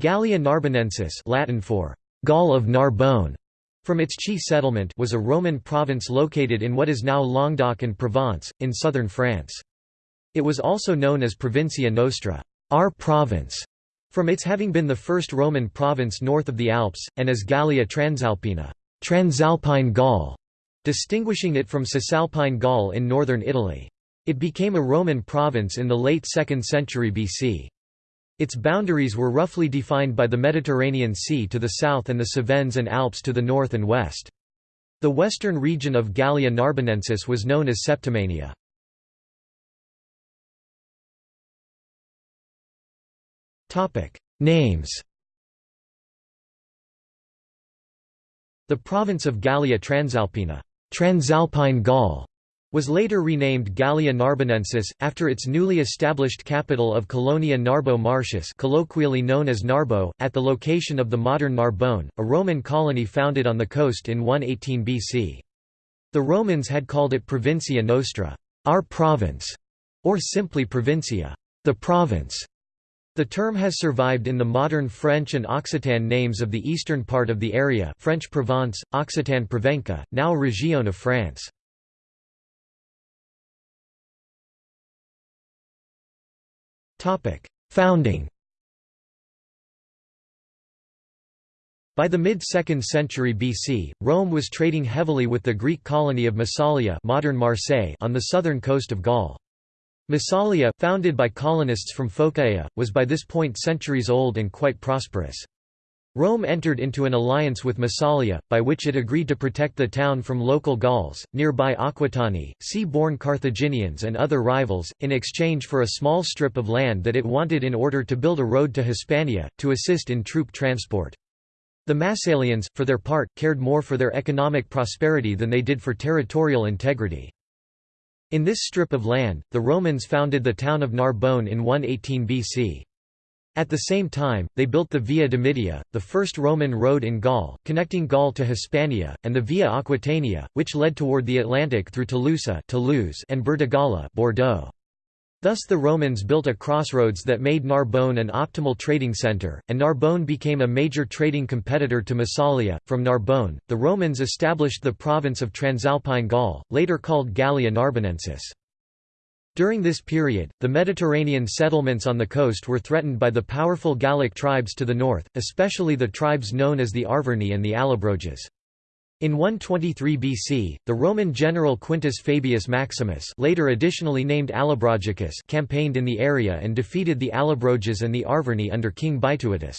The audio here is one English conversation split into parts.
Gallia Narbonensis Latin for Gaul of Narbonne, from its chief settlement was a Roman province located in what is now Languedoc and Provence, in southern France. It was also known as Provincia Nostra our province", from its having been the first Roman province north of the Alps, and as Gallia Transalpina Transalpine Gaul", distinguishing it from Cisalpine Gaul in northern Italy. It became a Roman province in the late 2nd century BC. Its boundaries were roughly defined by the Mediterranean Sea to the south and the Cevennes and Alps to the north and west. The western region of Gallia Narbonensis was known as Septimania. Names The province of Gallia Transalpina Transalpine Gaul was later renamed Gallia Narbonensis, after its newly established capital of Colonia Narbo Martius colloquially known as Narbo, at the location of the modern Narbonne, a Roman colony founded on the coast in 118 BC. The Romans had called it Provincia Nostra our province", or simply Provincia the province". The term has survived in the modern French and Occitan names of the eastern part of the area French Provence, Occitan Provenca, now Région of France. Founding By the mid-2nd century BC, Rome was trading heavily with the Greek colony of Massalia modern Marseille on the southern coast of Gaul. Massalia, founded by colonists from Phocaea, was by this point centuries old and quite prosperous. Rome entered into an alliance with Massalia, by which it agreed to protect the town from local Gauls, nearby Aquitani, sea-born Carthaginians and other rivals, in exchange for a small strip of land that it wanted in order to build a road to Hispania, to assist in troop transport. The Massalians, for their part, cared more for their economic prosperity than they did for territorial integrity. In this strip of land, the Romans founded the town of Narbonne in 118 BC. At the same time, they built the Via Domitia, the first Roman road in Gaul, connecting Gaul to Hispania, and the Via Aquitania, which led toward the Atlantic through Tolosa Toulouse and Burdigala Bordeaux. Thus the Romans built a crossroads that made Narbonne an optimal trading centre, and Narbonne became a major trading competitor to Massalia. From Narbonne, the Romans established the province of Transalpine Gaul, later called Gallia Narbonensis. During this period, the Mediterranean settlements on the coast were threatened by the powerful Gallic tribes to the north, especially the tribes known as the Arverni and the Allobroges. In 123 BC, the Roman general Quintus Fabius Maximus later additionally named Allobrogicus campaigned in the area and defeated the Allobroges and the Arverni under King Bituitus.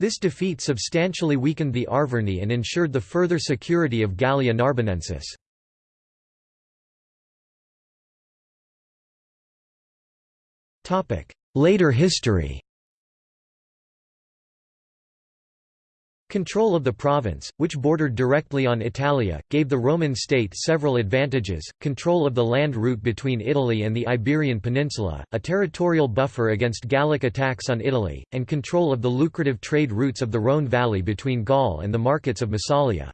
This defeat substantially weakened the Arverni and ensured the further security of Gallia Narbonensis. Later history Control of the province, which bordered directly on Italia, gave the Roman state several advantages, control of the land route between Italy and the Iberian Peninsula, a territorial buffer against Gallic attacks on Italy, and control of the lucrative trade routes of the Rhône valley between Gaul and the markets of Massalia.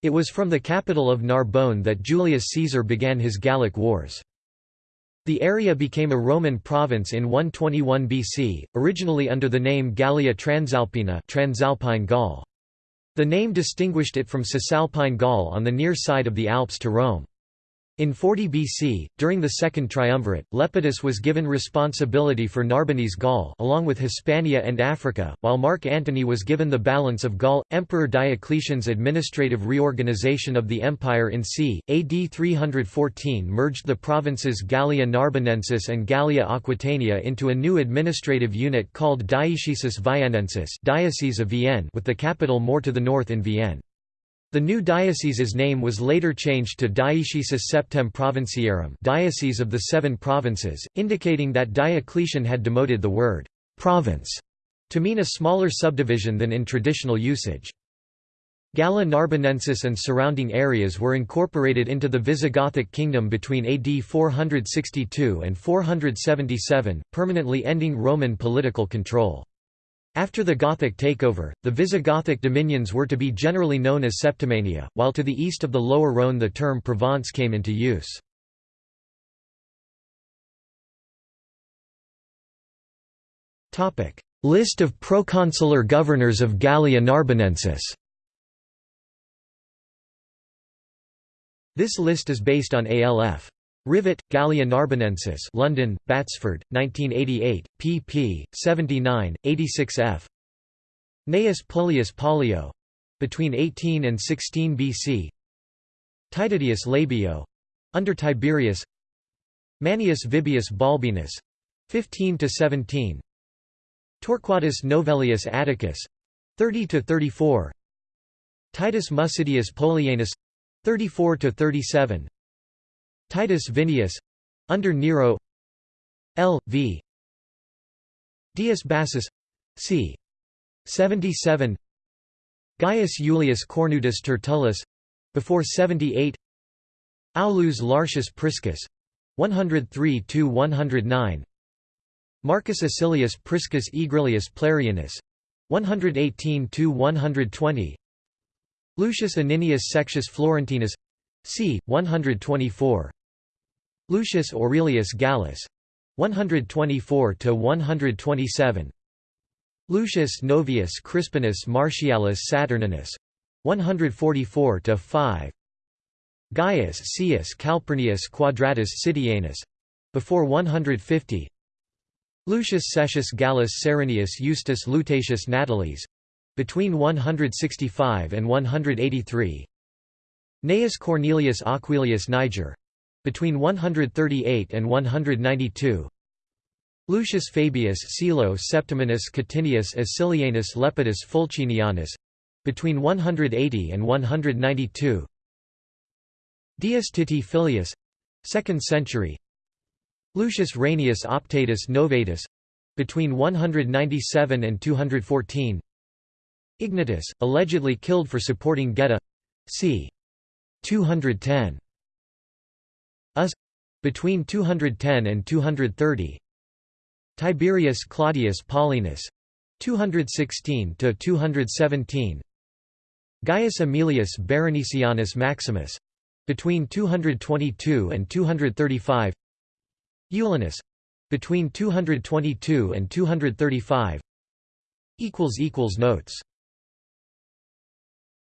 It was from the capital of Narbonne that Julius Caesar began his Gallic Wars. The area became a Roman province in 121 BC, originally under the name Gallia Transalpina Transalpine Gaul. The name distinguished it from Cisalpine Gaul on the near side of the Alps to Rome. In 40 BC, during the Second Triumvirate, Lepidus was given responsibility for Narbonese Gaul along with Hispania and Africa, while Mark Antony was given the balance of Gaul. Emperor Diocletian's administrative reorganization of the empire in c. AD 314 merged the provinces Gallia Narbonensis and Gallia Aquitania into a new administrative unit called Dioecesis Viennensis Diocese of Vienne with the capital more to the north in Vienne. The new diocese's name was later changed to Dioecesis Septem Provinciarum Diocese of the Seven Provinces, indicating that Diocletian had demoted the word «province» to mean a smaller subdivision than in traditional usage. Gallia Narbonensis and surrounding areas were incorporated into the Visigothic kingdom between AD 462 and 477, permanently ending Roman political control. After the Gothic takeover, the Visigothic dominions were to be generally known as Septimania, while to the east of the Lower Rhône the term Provence came into use. List of proconsular governors of Gallia Narbonensis This list is based on ALF. Rivet, Gallia Narbonensis London, Batsford, 1988, pp. 79, 86 f. Gnaeus Pullius Pollio. Between 18 and 16 BC Titedius Labeo. Under Tiberius. Manius Vibius Balbinus. 15 to 17 Torquatus Novellius Atticus. 30 to 34 Titus Musidius Pollianus 34 to 37 Titus Vinius under Nero L. v. Dius Bassus c. 77 Gaius Julius Cornutus Tertullus before 78 Aulus Lartius Priscus 103 to 109 Marcus Acilius Priscus Aegrilius Plerianus 118 to 120 Lucius Aninius Sextius Florentinus c. 124 Lucius Aurelius Gallus 124 to 127 Lucius Novius Crispinus Martialis Saturninus 144 to 5 Gaius Caius Calpurnius Quadratus Sidianus before 150 Lucius Cessius Gallus Serenius Eustace Lutatius Natalis between 165 and 183 Gnaeus Cornelius Aquilius Niger between 138 and 192 Lucius Fabius Cilo Septiminus Catinius Acilianus Lepidus Fulcinianus between 180 and 192 Dius Titi Filius 2nd century. Lucius Rainius Optatus Novatus between 197 and 214 Ignotus, allegedly killed for supporting Geta c. 210 Us between 210 and 230 Tiberius Claudius Paulinus 216 to 217 Gaius Aemilius Berenicianus Maximus between 222 and 235 Eulinus between 222 and 235 equals equals notes